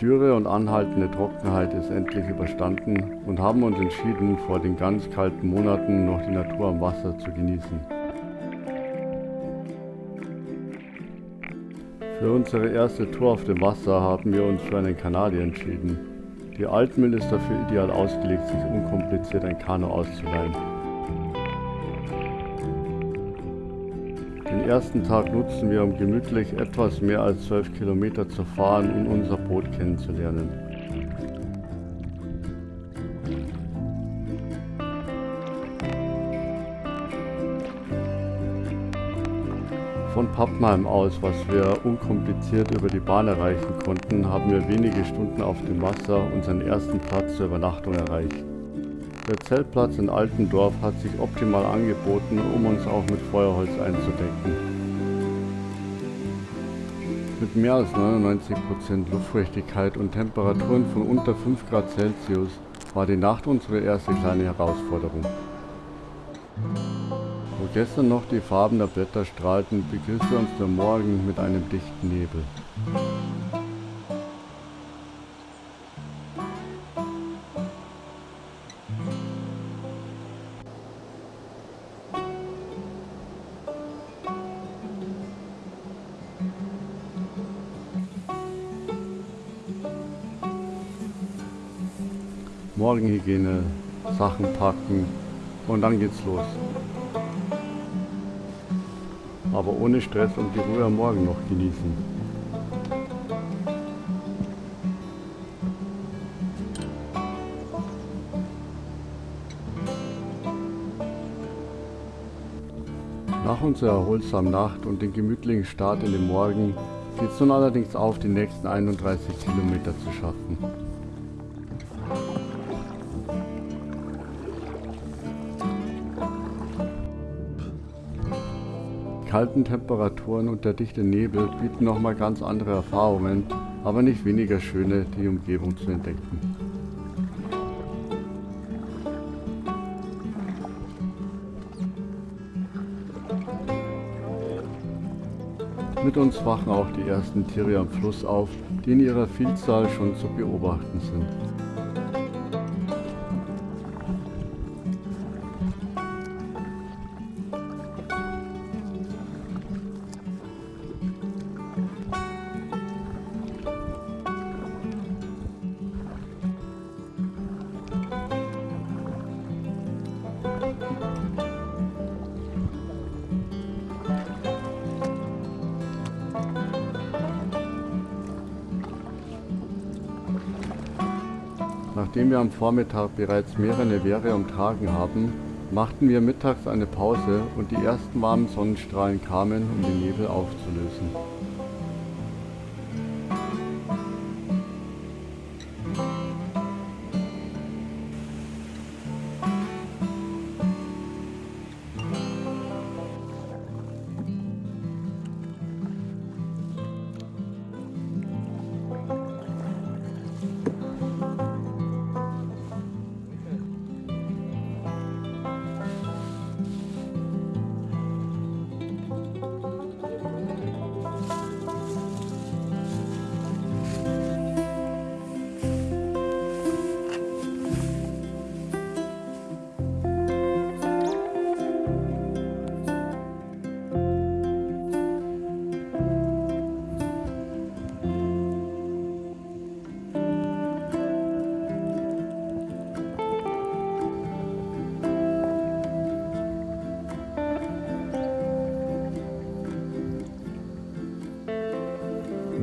Dürre und anhaltende Trockenheit ist endlich überstanden und haben uns entschieden, vor den ganz kalten Monaten noch die Natur am Wasser zu genießen. Für unsere erste Tour auf dem Wasser haben wir uns für einen Kanadier entschieden. Die Altmühl ist dafür ideal ausgelegt, sich unkompliziert ein Kanu auszuleihen. Den ersten Tag nutzen wir, um gemütlich etwas mehr als 12 Kilometer zu fahren und unser Boot kennenzulernen. Von Pappenheim aus, was wir unkompliziert über die Bahn erreichen konnten, haben wir wenige Stunden auf dem Wasser unseren ersten Platz zur Übernachtung erreicht. Der Zeltplatz in Altendorf hat sich optimal angeboten, um uns auch mit Feuerholz einzudecken. Mit mehr als 99% Luftfeuchtigkeit und Temperaturen von unter 5 Grad Celsius war die Nacht unsere erste kleine Herausforderung. Wo gestern noch die Farben der Blätter strahlten, begriff uns der Morgen mit einem dichten Nebel. Morgenhygiene, Sachen packen und dann geht's los. Aber ohne Stress und die Ruhe am Morgen noch genießen. Nach unserer erholsamen Nacht und dem gemütlichen Start in den Morgen geht es nun allerdings auf, die nächsten 31 Kilometer zu schaffen. Kalten Temperaturen und der dichte Nebel bieten nochmal ganz andere Erfahrungen, aber nicht weniger schöne, die Umgebung zu entdecken. Mit uns wachen auch die ersten Tiere am Fluss auf, die in ihrer Vielzahl schon zu beobachten sind. Nachdem wir am Vormittag bereits mehrere Wehre umtragen haben, machten wir mittags eine Pause und die ersten warmen Sonnenstrahlen kamen, um den Nebel aufzulösen.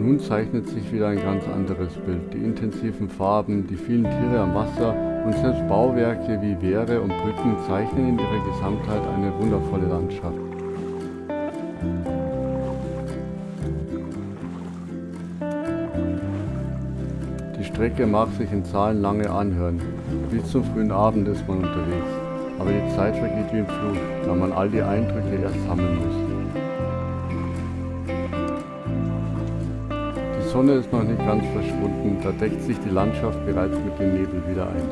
Nun zeichnet sich wieder ein ganz anderes Bild. Die intensiven Farben, die vielen Tiere am Wasser und selbst Bauwerke wie Wehre und Brücken zeichnen in ihrer Gesamtheit eine wundervolle Landschaft. Die Strecke mag sich in Zahlen lange anhören. Bis zum frühen Abend ist man unterwegs. Aber die Zeit vergeht wie im Flug, da man all die Eindrücke erst sammeln muss. Sonne ist noch nicht ganz verschwunden, da deckt sich die Landschaft bereits mit dem Nebel wieder ein.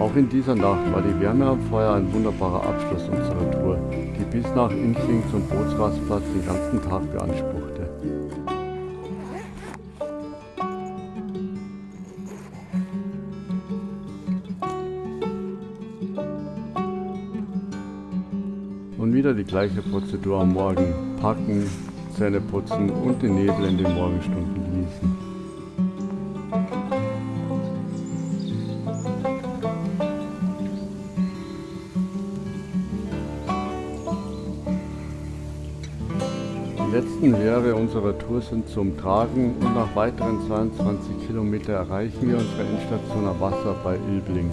Auch in dieser Nacht war die Wärme am Feuer ein wunderbarer Abschluss unserer Tour, die bis nach Inchling zum Bootsrastplatz den ganzen Tag beanspruchte. Wieder die gleiche Prozedur am Morgen. Packen, Zähne putzen und den Nebel in den Morgenstunden genießen. Die letzten Wehre unserer Tour sind zum Tragen und nach weiteren 22 Kilometer erreichen wir unsere Endstation am Wasser bei Ilbling.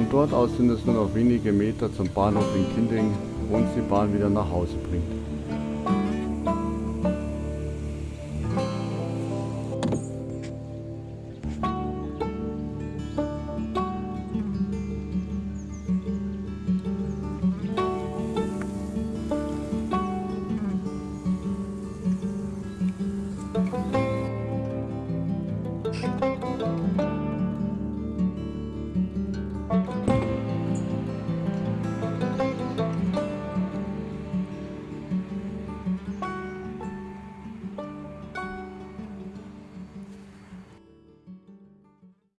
Von dort aus sind es nur noch wenige Meter zum Bahnhof in Kinding, wo uns die Bahn wieder nach Hause bringt.